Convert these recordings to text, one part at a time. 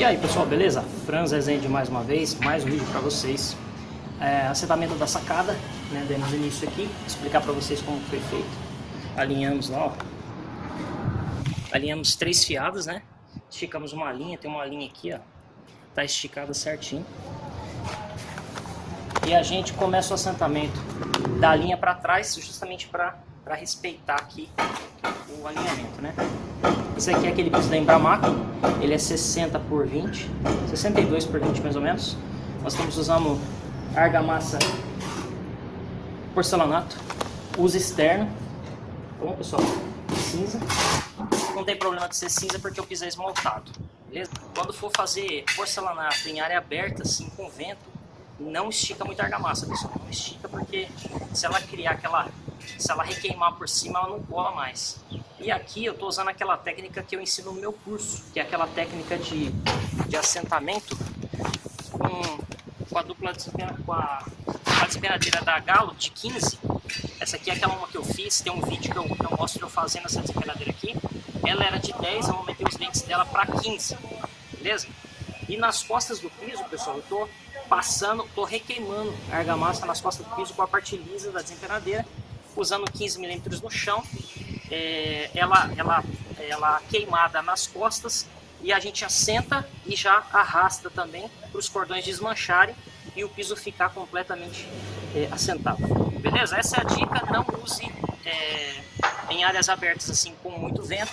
E aí pessoal, beleza? Franz Rezende mais uma vez, mais um vídeo para vocês. É, assentamento da sacada, né? Demos início aqui, explicar para vocês como foi feito. Alinhamos lá, ó. Alinhamos três fiadas, né? Esticamos uma linha, tem uma linha aqui, ó. Tá esticada certinho. E a gente começa o assentamento da linha para trás, justamente para respeitar aqui o alinhamento, né? Esse aqui é aquele piso da Embramac, ele é 60 por 20, 62 por 20 mais ou menos. Nós estamos usando argamassa porcelanato, uso externo, bom pessoal? Cinza. Não tem problema de ser cinza porque o piso é esmaltado, beleza? Quando for fazer porcelanato em área aberta, assim, com vento, não estica muito a argamassa, pessoal. Não estica porque se ela criar aquela se ela requeimar por cima, ela não cola mais. E aqui eu estou usando aquela técnica que eu ensino no meu curso, que é aquela técnica de, de assentamento com, com a dupla com a, da Galo de 15. Essa aqui é aquela uma que eu fiz, tem um vídeo que eu, que eu mostro eu fazendo essa desempenadeira aqui. Ela era de 10, eu aumentei os dentes dela para 15, beleza? E nas costas do piso, pessoal, eu estou passando, estou requeimando a argamassa nas costas do piso com a parte lisa da desempenadeira usando 15 milímetros no chão, é, ela, ela, ela queimada nas costas e a gente assenta e já arrasta também para os cordões desmancharem e o piso ficar completamente é, assentado. Beleza? Essa é a dica, não use é, em áreas abertas assim com muito vento,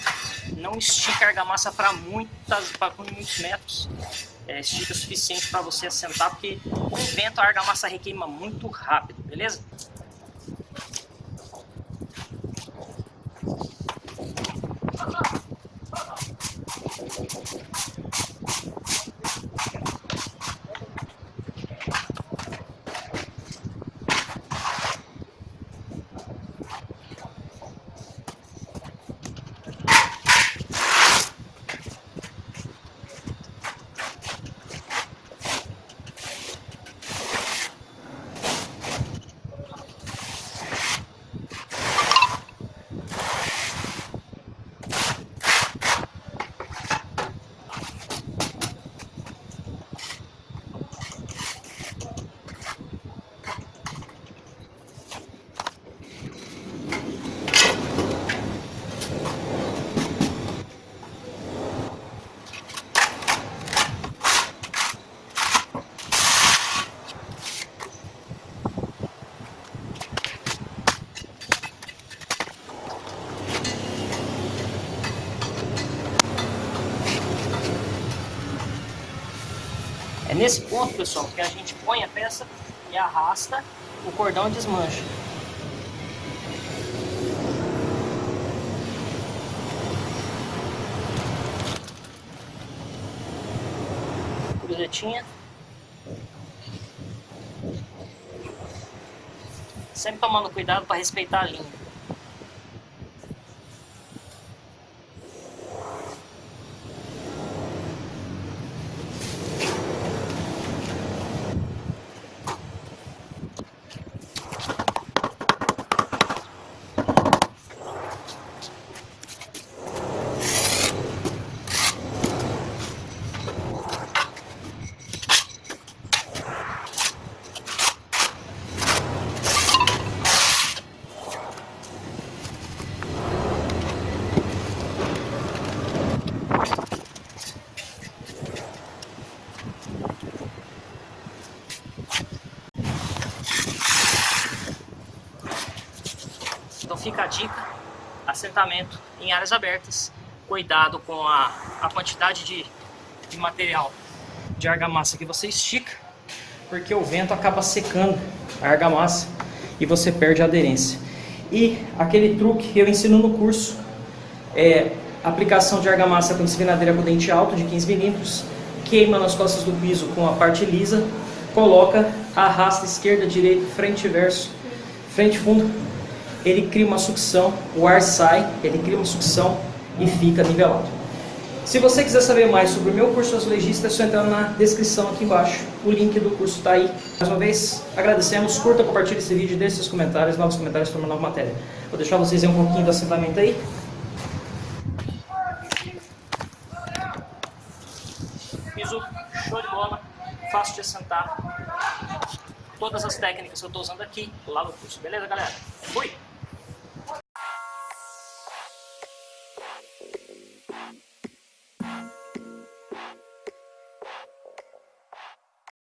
não estica a argamassa para muitos metros, é, estica o suficiente para você assentar, porque com vento a argamassa requeima muito rápido, beleza? Nesse ponto, pessoal, que a gente põe a peça e arrasta, o cordão desmancha. Cruzetinha. Sempre tomando cuidado para respeitar a linha. Fica a dica, assentamento em áreas abertas, cuidado com a, a quantidade de, de material de argamassa que você estica, porque o vento acaba secando a argamassa e você perde a aderência. E aquele truque que eu ensino no curso é aplicação de argamassa com desvenadeira com dente alto de 15 milímetros, queima nas costas do piso com a parte lisa, coloca, arrasta esquerda, direita, frente e verso, frente fundo, ele cria uma sucção, o ar sai, ele cria uma sucção e fica nivelado. Se você quiser saber mais sobre o meu curso azulejista, é só entrar na descrição aqui embaixo. O link do curso está aí. Mais uma vez, agradecemos, curta, compartilhe esse vídeo, deixe seus comentários, novos comentários para uma nova matéria. Vou deixar vocês ver um pouquinho do assentamento aí. fácil de assentar. Todas as técnicas que eu estou usando aqui, lá no curso. Beleza, galera? Fui!